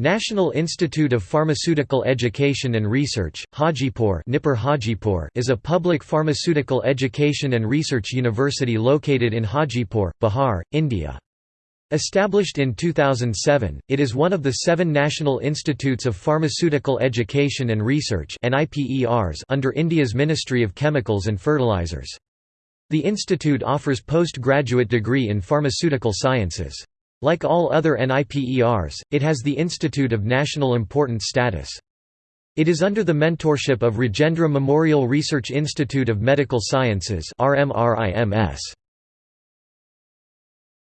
National Institute of Pharmaceutical Education and Research, Hajipur Hajipur is a public pharmaceutical education and research university located in Hajipur, Bihar, India. Established in 2007, it is one of the seven National Institutes of Pharmaceutical Education and Research under India's Ministry of Chemicals and Fertilizers. The institute offers postgraduate degree in pharmaceutical sciences. Like all other NIPERs, it has the Institute of National Importance status. It is under the mentorship of Rajendra Memorial Research Institute of Medical Sciences RMRIMS.